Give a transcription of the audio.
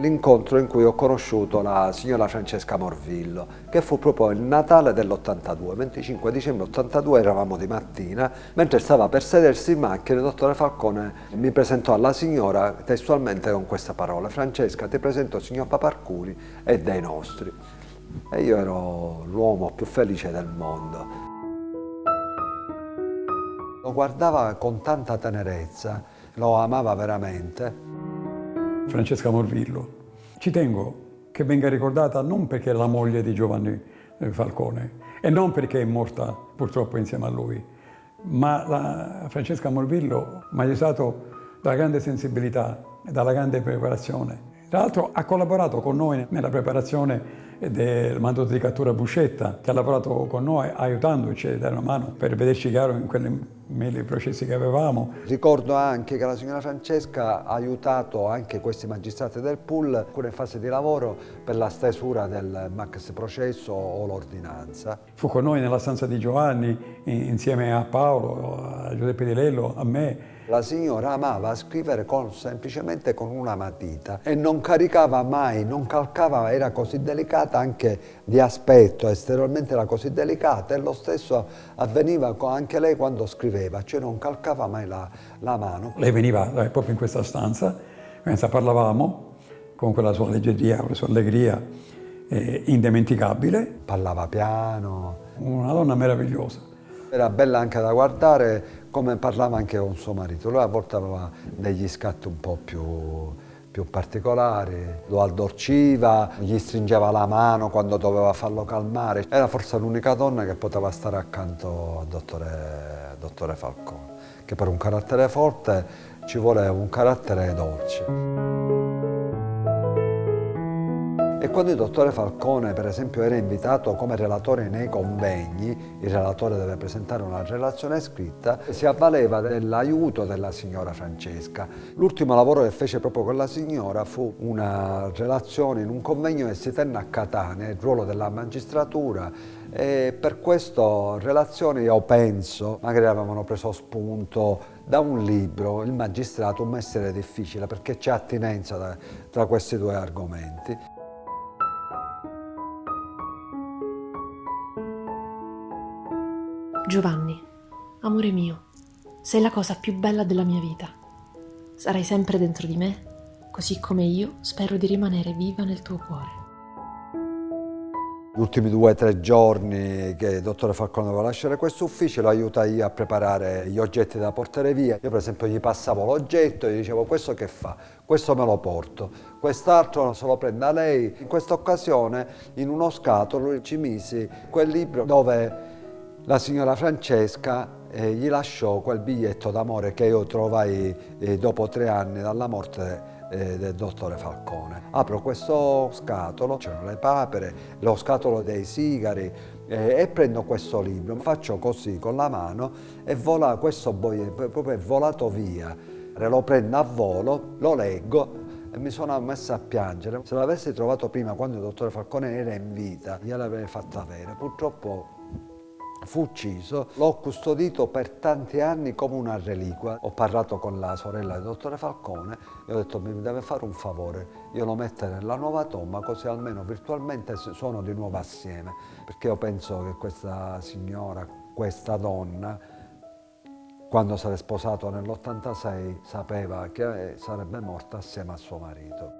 L'incontro in cui ho conosciuto la signora Francesca Morvillo, che fu proprio il Natale dell'82, 25 dicembre 82 eravamo di mattina, mentre stava per sedersi in macchina il dottore Falcone mi presentò alla signora testualmente con queste parole Francesca ti presento il signor Paparcuri e dei nostri. E io ero l'uomo più felice del mondo. Lo guardava con tanta tenerezza, lo amava veramente Francesca Morvillo. Ci tengo che venga ricordata non perché è la moglie di Giovanni eh, Falcone e non perché è morta purtroppo insieme a lui, ma Francesca Morvillo mi ha aiutato dalla grande sensibilità e dalla grande preparazione. Tra l'altro ha collaborato con noi nella preparazione del mandato di cattura Buscetta, che ha lavorato con noi aiutandoci a dare una mano per vederci chiaro in quelli i processi che avevamo. Ricordo anche che la signora Francesca ha aiutato anche questi magistrati del pool alcune in fase di lavoro per la stesura del max processo o l'ordinanza. Fu con noi nella stanza di Giovanni insieme a Paolo, a Giuseppe Di Lello, a me la signora amava scrivere con, semplicemente con una matita e non caricava mai, non calcava, era così delicata anche di aspetto, esteriormente era così delicata e lo stesso avveniva anche lei quando scriveva, cioè non calcava mai la, la mano. Lei veniva eh, proprio in questa stanza, mentre parlavamo, con quella sua leggeria, con la sua allegria eh, indimenticabile. Parlava piano. Una donna meravigliosa. Era bella anche da guardare come parlava anche con suo marito, lui a volte aveva degli scatti un po' più, più particolari, lo addolciva, gli stringeva la mano quando doveva farlo calmare. Era forse l'unica donna che poteva stare accanto al dottore, dottore Falcone, che per un carattere forte ci voleva un carattere dolce. E quando il dottore Falcone, per esempio, era invitato come relatore nei convegni, il relatore deve presentare una relazione scritta, si avvaleva dell'aiuto della signora Francesca. L'ultimo lavoro che fece proprio con la signora fu una relazione in un convegno che si tenne a Catania, il ruolo della magistratura, e per questa relazione io penso, magari avevano preso spunto da un libro, Il magistrato, un mestiere difficile, perché c'è attinenza tra questi due argomenti. Giovanni, amore mio, sei la cosa più bella della mia vita. Sarai sempre dentro di me, così come io spero di rimanere viva nel tuo cuore. Gli ultimi due o tre giorni che il dottore Falcone doveva lasciare questo ufficio lo aiutai a preparare gli oggetti da portare via. Io per esempio gli passavo l'oggetto e gli dicevo questo che fa? Questo me lo porto, quest'altro se lo prenda lei. In questa occasione in uno scatolo ci misi quel libro dove la signora Francesca eh, gli lasciò quel biglietto d'amore che io trovai eh, dopo tre anni dalla morte eh, del dottore Falcone. Apro questo scatolo, c'erano le papere, lo scatolo dei sigari eh, e prendo questo libro, faccio così con la mano e vola, questo proprio è volato via. Lo prendo a volo, lo leggo e mi sono messa a piangere. Se l'avessi trovato prima, quando il dottore Falcone era in vita, gliel'avrei fatto avere. Purtroppo fu ucciso, l'ho custodito per tanti anni come una reliquia. Ho parlato con la sorella del dottore Falcone e ho detto mi deve fare un favore, io lo metto nella nuova tomba così almeno virtualmente sono di nuovo assieme, perché io penso che questa signora, questa donna, quando è sposato nell'86 sapeva che sarebbe morta assieme a suo marito.